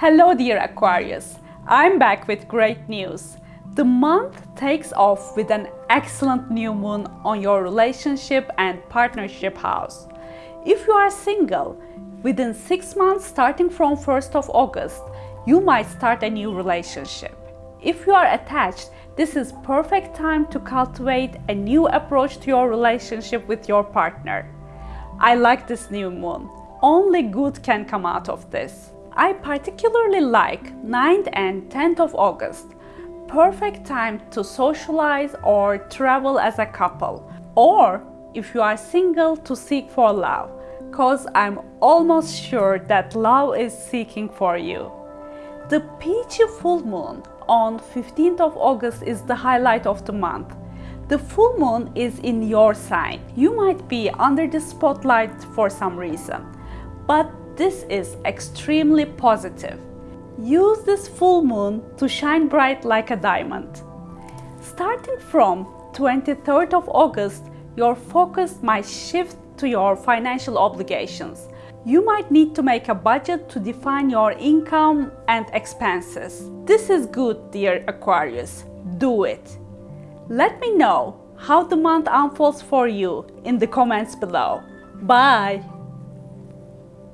Hello dear Aquarius, I'm back with great news. The month takes off with an excellent new moon on your relationship and partnership house. If you are single, within 6 months starting from 1st of August, you might start a new relationship. If you are attached, this is perfect time to cultivate a new approach to your relationship with your partner. I like this new moon. Only good can come out of this. I particularly like 9th and 10th of August. Perfect time to socialize or travel as a couple. Or if you are single to seek for love. Cause I'm almost sure that love is seeking for you. The peachy full moon on 15th of August is the highlight of the month. The full moon is in your sign. You might be under the spotlight for some reason. But this is extremely positive. Use this full moon to shine bright like a diamond. Starting from 23rd of August, your focus might shift to your financial obligations. You might need to make a budget to define your income and expenses. This is good, dear Aquarius. Do it. Let me know how the month unfolds for you in the comments below. Bye!